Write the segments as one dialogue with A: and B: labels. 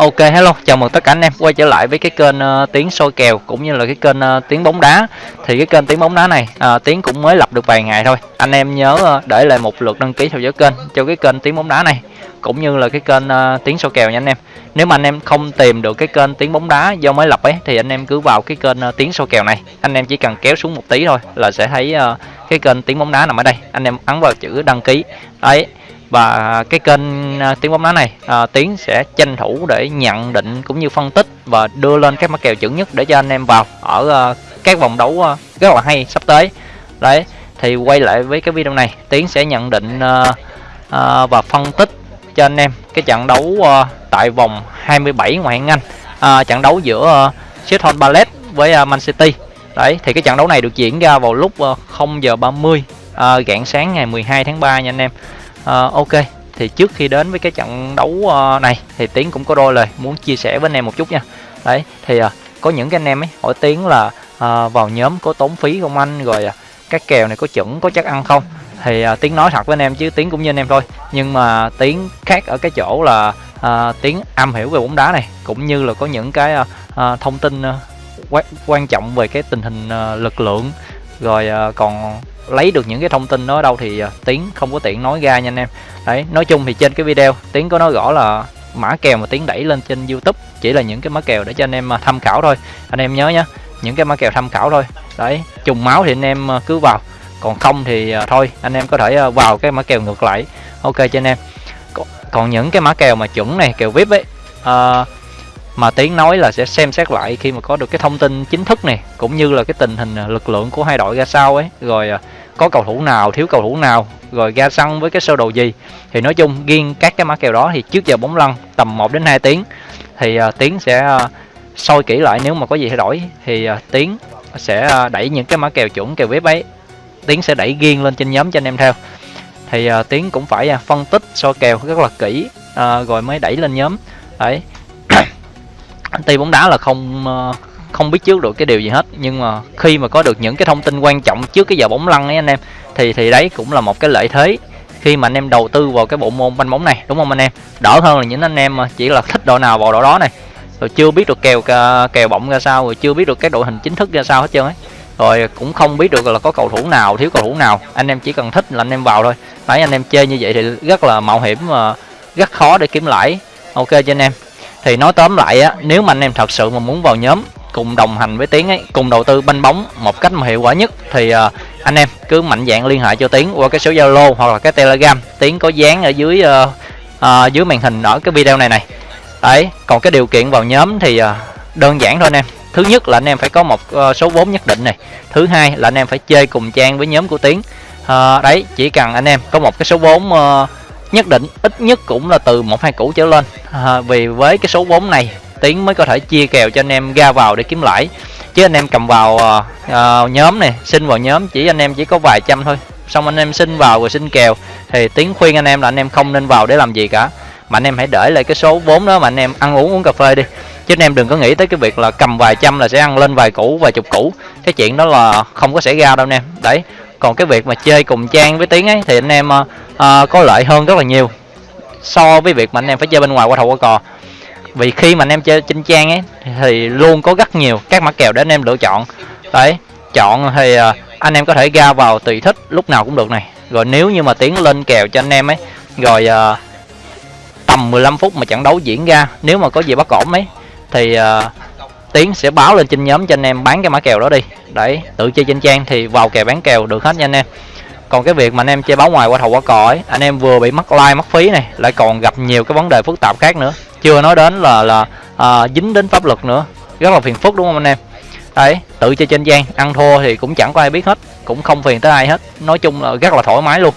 A: Ok hello, chào mừng tất cả anh em quay trở lại với cái kênh ờ, uh, tiếng soi kèo cũng như là cái kênh ờ, uh, tiếng bóng đá. Thì cái kênh tiếng bóng đá này ờ, uh, tiếng cũng mới lập được vài ngày thôi. Anh em nhớ uh, để lại một lượt đăng ký theo dõi kênh cho cái kênh tiếng bóng đá này cũng như là cái kênh uh, tiếng soi kèo nha anh em. Nếu mà anh em không tìm được cái kênh tiếng bóng đá do mới lập ấy thì anh em cứ vào cái kênh uh, tiếng soi kèo này. Anh em chỉ cần kéo xuống một tí thôi là sẽ thấy uh, cái kênh tiếng bóng đá nằm ở đây. Anh em ấn vào chữ đăng ký. Đấy và cái kênh à, tiếng bóng đá này à, tiến sẽ tranh thủ để nhận định cũng như phân tích và đưa lên các mã kèo chuẩn nhất để cho anh em vào ở uh, các vòng đấu uh, rất là hay sắp tới. Đấy thì quay lại với cái video này tiến sẽ nhận định uh, uh, và phân tích cho anh em cái trận đấu uh, tại vòng 27 ngoại hạng Anh uh, trận đấu giữa uh, Sheffield Palace với uh, Man City. Đấy thì cái trận đấu này được diễn ra vào lúc uh, 0 giờ 30 uh, rạng sáng ngày 12 tháng 3 nha anh em à, ok. Thì trước khi đến với cái trận đấu uh, này thì tiến cũng có đôi lời muốn chia sẻ với anh em một chút nha. Đấy thì uh, có những cái anh em ấy hỏi tiến là uh, vào nhóm có tốn phí không anh? Rồi uh, các kèo này có chuẩn có chắc ăn không? Thì uh, tiến nói thật với anh em chứ tiến cũng như anh em thôi. Nhưng mà tiến khác ở cái chỗ là uh, tiến am hiểu về bóng đá này cũng như là có những cái uh, uh, thông tin uh, quan trọng về cái tình hình uh, lực lượng. Rồi uh, còn lấy được những cái thông tin đó ở đâu thì ờ, tiến không có tiện nói ra nha anh em. Đấy nói chung thì trên cái video tiến có nói rõ là mã kèo mà tiến đẩy lên trên youtube chỉ là những cái mã kèo để cho anh em ờ, tham khảo thôi. Anh em nhớ nhá những cái mã kèo tham khảo thôi. Đấy trùng máu thì anh em ờ, cứ vào. Còn không thì thôi anh em có thể vào cái mã kèo ngược lại. Ok cho anh em. Còn, những cái mã kèo mà chuẩn này kèo vip ấy à, mà tiến nói là sẽ xem xét lại khi mà có được cái thông tin chính thức này cũng như là cái tình hình lực lượng của hai đội ra sao ấy. Rồi có cầu thủ nào thiếu cầu thủ nào rồi ra sân với cái sơ đồ gì. Thì nói chung riêng các cái mã kèo đó thì trước giờ bóng lăn tầm 1 đến 2 tiếng. Thì uh, tiến sẽ uh, soi kỹ lại nếu mà có gì thay đổi. Thì uh, tiến sẽ uh, đẩy những cái mã kèo chuẩn kèo web ấy tiến sẽ đẩy riêng lên trên nhóm cho anh em theo. Thì uh, tiến cũng phải uh, phân tích soi kèo rất là kỹ uh, rồi mới đẩy lên nhóm. Đấy. Tuy bóng đá là không uh, không biết trước được cái điều gì hết. Nhưng mà khi mà có được những cái thông tin quan trọng trước cái giờ bóng lăn ấy anh em, thì thì đấy cũng là một cái lợi thế khi mà anh em đầu tư vào cái bộ môn banh bóng này, đúng không anh em? Đỡ hơn là những anh em mà chỉ là thích đội nào vào đội đó này. Rồi chưa biết được kèo à, kèo bóng ra sao, rồi chưa biết được cái đội hình chính thức ra sao hết trơn ấy. Rồi cũng không biết được là có cầu thủ nào, thiếu cầu thủ nào. Anh em chỉ cần thích là anh em vào thôi. Đấy, anh em chơi như vậy thì rất là mạo hiểm mà rất khó để kiếm lãi. Ok cho anh em. Thì nói tóm lại á, nếu mà anh em thật sự mà muốn vào nhóm cùng đồng hành với tiến ấy cùng đầu tư banh bóng một cách mà hiệu quả nhất thì uh, anh em cứ mạnh dạng liên hệ cho tiến qua cái số zalo hoặc là cái telegram. Tiến có dán ở dưới uh, uh, dưới màn hình ở cái video này này. Đấy còn cái điều kiện vào nhóm thì uh, đơn giản thôi anh em. Thứ nhất là anh em phải có một uh, số vốn nhất định này. Thứ hai là anh em phải chơi cùng trang với nhóm của tiến. Uh, đấy chỉ cần anh em có một cái số vốn uh, nhất định ít nhất cũng là từ một hai củ trở lên. À, vì với cái số vốn này tiến mới có thể chia kèo cho anh em ra vào để kiếm lãi chứ anh em cầm vào uh, nhóm này xin vào nhóm chỉ anh em chỉ có vài trăm thôi xong anh em xin vào rồi xin kèo thì tiến khuyên anh em là anh em không nên vào để làm gì cả mà anh em hãy để lại cái số vốn đó mà anh em ăn uống uống cà phê đi chứ anh em đừng có nghĩ tới cái việc là cầm vài trăm là sẽ ăn lên vài củ vài chục củ cái chuyện đó là không có xảy ra đâu anh em đấy còn cái việc mà chơi cùng trang với tiếng ấy thì anh em uh, có lợi hơn rất là nhiều so với việc mà anh em phải chơi bên ngoài qua thầu qua cò vì khi mà anh em chơi trên trang ấy thì luôn có rất nhiều các mã kèo để anh em lựa chọn. Đấy chọn thì à, anh em có thể ra vào tùy thích lúc nào cũng được này. Rồi nếu như mà tiến lên kèo cho anh em ấy rồi uh, tầm 15 phút mà trận đấu diễn ra nếu mà có gì bất ổn ấy thì uh, tiến sẽ báo lên trên nhóm cho anh em bán cái mã kèo đó đi. Đấy tự chơi trên trang thì vào kèo bán kèo được hết nha anh em. Còn cái việc mà anh em chơi báo ngoài qua thầu qua cò ấy anh em vừa bị mất like mất phí này lại còn gặp nhiều cái vấn đề phức tạp khác nữa chưa nói đến là là à, dính đến pháp luật nữa. Rất là phiền phức đúng không anh em? Đấy tự chơi trên gian ăn thua thì cũng chẳng có ai biết hết cũng không phiền tới ai hết. Nói chung là rất là thoải mái luôn.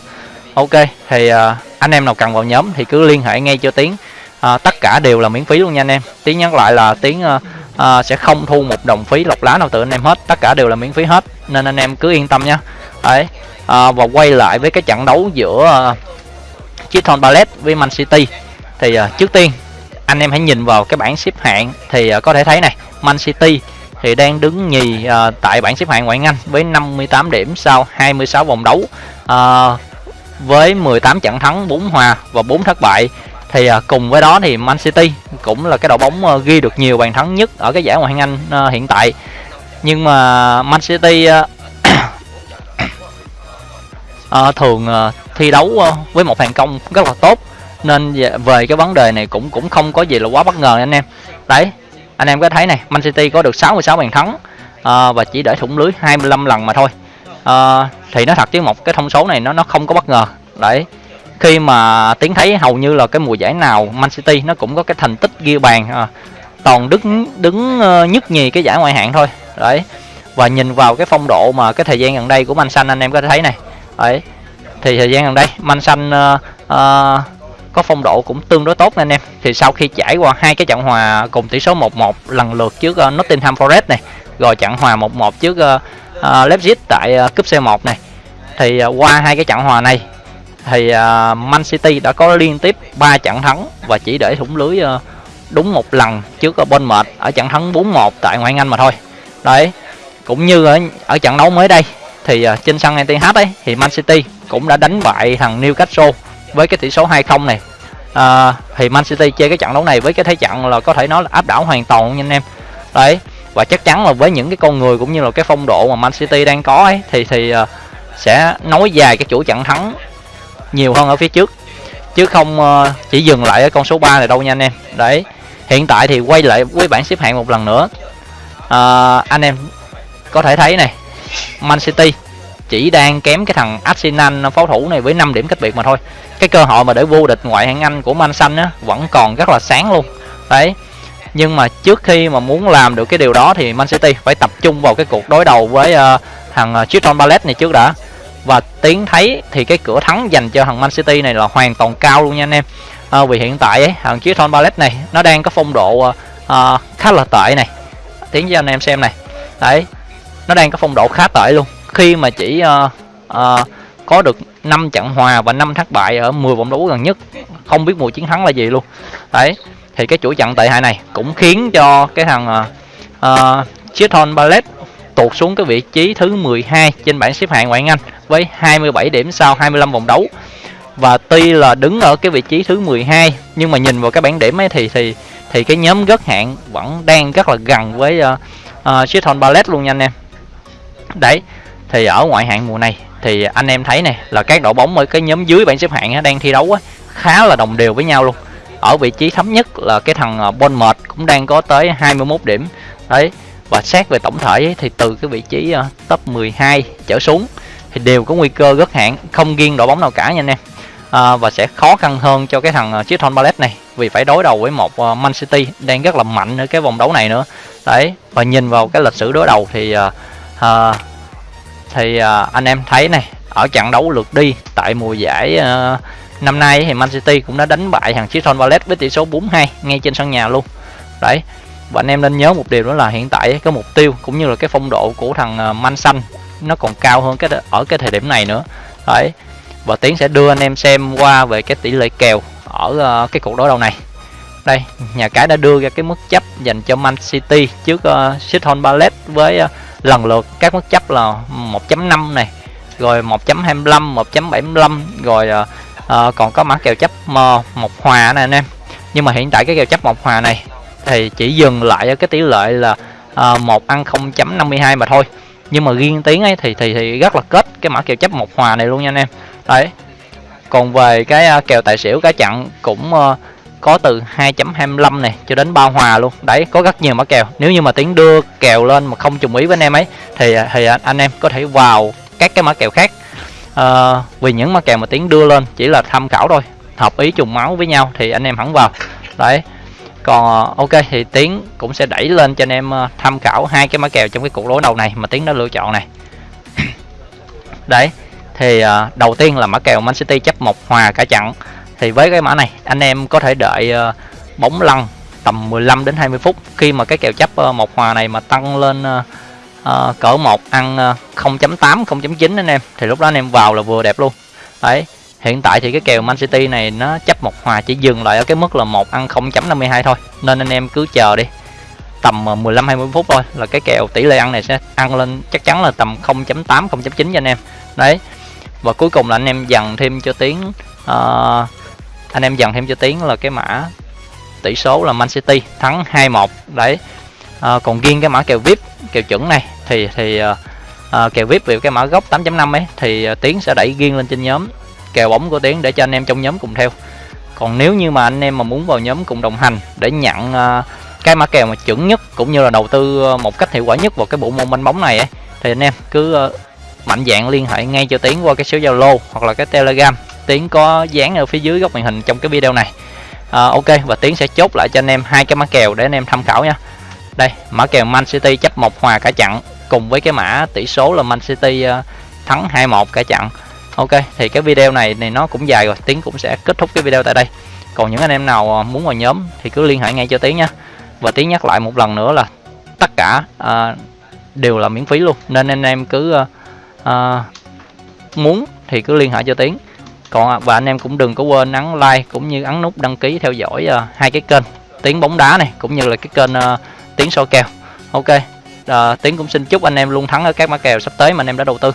A: Ok thì à, anh em nào cần vào nhóm thì cứ liên hệ ngay cho tiến. À, tất cả đều là miễn phí luôn nha anh em. Tiến nhắc lại là tiến à, à, sẽ không thu một đồng phí lọc lá nào từ anh em hết. Tất cả đều là miễn phí hết nên anh em cứ yên tâm nha. Đấy à, và quay lại với cái trận đấu giữa à, Chiton Palace với Man City. Thì à, trước tiên anh em hãy nhìn vào cái bảng xếp hạng thì ờ, có thể thấy này Man City thì đang đứng nhì uh, tại bảng xếp hạng ngoại hạng Anh với 58 điểm sau 26 vòng đấu uh, với 18 trận thắng 4 hòa và 4 thất bại. Thì uh, cùng với đó thì Man City cũng là cái đội bóng uh, ghi được nhiều bàn thắng nhất ở cái giải ngoại hạng Anh uh, hiện tại. Nhưng mà Man City uh, uh, thường uh, thi đấu uh, với một thành công rất là tốt nên về cái vấn đề này cũng cũng không có gì là quá bất ngờ anh em. Đấy anh em có thấy này Man City có được 66 bàn thắng uh, và chỉ để thủng lưới 25 lần mà thôi. Uh, thì nó thật chứ một cái thông số này nó nó không có bất ngờ. Đấy khi mà tiến thấy hầu như là cái mùa giải nào Man City nó cũng có cái thành tích ghi bàn à, toàn đứng đứng ờ, nhất nhì cái giải ngoại hạng thôi. Đấy và nhìn vào cái phong độ mà cái thời gian gần đây của Man Xanh anh em có thể thấy này. Đấy thì thời gian gần đây Man Xanh uh, uh, có phong độ cũng tương đối tốt anh em thì sau khi trải qua hai cái trận hòa cùng tỷ số 1-1 lần lượt trước uh, Nottingham Forest này rồi trận hòa 1-1 trước uh, uh, Leipzig tại uh, cúp C1 này thì uh, qua hai cái trận hòa này thì uh, Man City đã có liên tiếp 3 trận thắng và chỉ để thủng lưới uh, đúng một lần trước ở Bournemouth ở trận thắng 4-1 tại ngoại hạng Anh mà thôi. Đấy. Cũng như ở ở trận đấu mới đây thì uh, trên sân Etihad ấy thì Man City cũng đã đánh bại thằng Newcastle với cái tỷ số 2-0 này. À, thì Man City chơi cái trận đấu này với cái thế trận là có thể nói là áp đảo hoàn toàn nha anh em. Đấy. Và chắc chắn là với những cái con người cũng như là cái phong độ mà Man City đang có ấy thì thì uh, sẽ nối dài cái chuỗi trận thắng nhiều hơn ở phía trước chứ không uh, chỉ dừng lại ở con số 3 này đâu nha anh em đấy hiện tại thì quay lại với bảng xếp hạng một lần nữa uh, anh em có thể thấy này Man City chỉ đang kém cái thằng Arsenal pháo thủ này với 5 điểm cách biệt mà thôi. Cái cơ hội mà để vô địch ngoại hạng Anh của Man Xanh á vẫn còn rất là sáng luôn. Đấy. Nhưng mà trước khi mà muốn làm được cái điều đó thì Man City phải tập trung vào cái cuộc đối đầu với uh, thằng ờ, Crystal Palace này trước đã. Và tiến thấy thì cái cửa thắng dành cho thằng Man City này là hoàn toàn cao luôn nha anh em. À, vì hiện tại ấy, thằng Crystal Palace này nó đang có phong độ uh, khá là tệ này. Tiến cho anh em xem này. Đấy. Nó đang có phong độ khá tệ luôn khi mà chỉ uh, uh, có được 5 trận hòa và 5 thất bại ở 10 vòng đấu gần nhất không biết mùa chiến thắng là gì luôn đấy thì cái chuỗi trận tệ hại này cũng khiến cho cái thằng uh, Chiton Ballet tụt xuống cái vị trí thứ 12 trên bảng xếp hạng ngoại hạng Anh với 27 điểm sau 25 vòng đấu. Và tuy là đứng ở cái vị trí thứ 12 nhưng mà nhìn vào cái bảng điểm ấy thì thì thì cái nhóm gất hạng vẫn đang rất là gần với uh, uh, Chiton Ballet luôn nha anh em. Đấy, thì ở ngoại hạng mùa này thì anh em thấy này là các đội bóng ở cái nhóm dưới bảng xếp hạng đang thi đấu khá là đồng đều với nhau luôn. Ở vị trí thấp nhất là cái thằng uh, Bournemouth cũng đang có tới 21 điểm. Đấy, và xét về tổng thể thì từ cái vị trí ờ, top 12 trở xuống thì đều có nguy cơ rất hạng không riêng đội bóng nào cả nha anh em à, và sẽ khó khăn hơn cho cái thằng chiếc Crystal Palace này vì phải đối đầu với một Man City đang rất là mạnh ở cái vòng đấu này nữa đấy và nhìn vào cái lịch sử đối đầu thì à, thì uh, anh em thấy này ở trận đấu lượt đi tại mùa giải uh, năm nay thì Man City cũng đã đánh bại thằng Crystal Palace với tỷ số 4-2 ngay trên sân nhà luôn. Đấy và anh em nên nhớ một điều đó là hiện tại cái mục tiêu cũng như là cái phong độ của thằng à, Man Xanh nó còn cao hơn cái ở cái thời điểm này nữa. Đấy và tiến sẽ đưa anh em xem qua về cái tỷ lệ kèo ở uh, cái cuộc đối đầu này. Đây nhà cái đã đưa ra cái mức chấp dành cho Man City trước uh, Crystal Palace với uh, lần lượt các mức chấp là 1.5 này rồi 1.25 1.75 rồi uh, uh, còn có mã kèo chấp uh, một hòa này anh em. Nhưng mà hiện tại cái kèo chấp một hòa này thì chỉ dừng lại ở cái tỷ lệ là uh, một ăn 0.52 mà thôi. Nhưng mà riêng tiếng ấy thì thì thì rất là kết cái mã kèo chấp một hòa này luôn nha anh em. Đấy. Còn về cái uh, kèo tài xỉu cá chặn cũng uh, có từ 2.25 này cho đến bao hòa luôn. Đấy có rất nhiều mã kèo. Nếu như mà tiến đưa kèo lên mà không trùng ý với anh em ấy thì thì anh em có thể vào các cái mã kèo khác. À, vì những mã kèo mà tiến đưa lên chỉ là tham khảo thôi hợp ý trùng máu với nhau thì anh em hẳn vào. Đấy còn ờ, ok thì tiến cũng sẽ đẩy lên cho anh em ờ, tham khảo hai cái mã kèo trong cái cuộc đối đầu này mà tiến đã lựa chọn này. Đấy thì đầu tiên là mã kèo Man City chấp một hòa cả trận thì với cái mã này anh em có thể đợi ờ, bóng lăn tầm 15 đến 20 phút. Khi mà cái kèo chấp ờ, một hòa này mà tăng lên uh, cỡ một ăn 0.8 0.9 anh em thì lúc đó anh em vào là vừa đẹp luôn. Đấy hiện tại thì cái kèo Man City này nó chấp một hòa chỉ dừng lại ở cái mức là một ăn 0.52 thôi. Nên anh em cứ chờ đi tầm 15 20 phút thôi là cái kèo tỷ lệ ăn này sẽ ăn lên chắc chắn là tầm 0.8 0.9 cho anh em. Đấy và cuối cùng là anh em dần thêm cho tiếng uh, anh em dần thêm cho tiếng là cái mã tỷ số là Man City thắng 2-1 đấy. À, còn riêng cái mã kèo VIP kèo chuẩn này thì thì à, à kèo VIP về cái mã gốc 8.5 ấy thì à, Tiến sẽ đẩy riêng lên trên nhóm kèo bóng của Tiến để cho anh em trong nhóm cùng theo. Còn nếu như mà anh em mà muốn vào nhóm cùng đồng hành để nhận à, cái mã kèo mà chuẩn nhất cũng như là đầu tư à, một cách hiệu quả nhất vào cái bộ môn banh bóng này ấy, thì anh em cứ à, mạnh dạng liên hệ ngay cho Tiến qua cái số Zalo hoặc là cái Telegram. Tiến có dán ở phía dưới góc màn hình trong cái video này. À, ok và Tiến sẽ chốt lại cho anh em hai cái mã kèo để anh em tham khảo nha. Đây mã kèo Man City chấp một hòa cả chặn cùng với cái mã tỷ số là Man City à, thắng 2-1 cả chặn. Ok thì cái video này thì nó cũng dài rồi Tiến cũng sẽ kết thúc cái video tại đây. Còn những anh em nào à, muốn vào nhóm thì cứ liên hệ ngay cho Tiến nha. Và Tiến nhắc lại một lần nữa là tất cả à, đều là miễn phí luôn. Nên anh em cứ uh, uh, muốn thì cứ liên hệ cho Tiến còn à, và anh em cũng đừng có quên ấn like cũng như ấn nút đăng ký theo dõi uh, hai cái kênh. Tiếng bóng đá này cũng như là cái kênh uh, tiếng soi kèo. Ok uh, tiếng cũng xin chúc anh em luôn thắng ở các mã kèo sắp tới mà anh em đã đầu tư.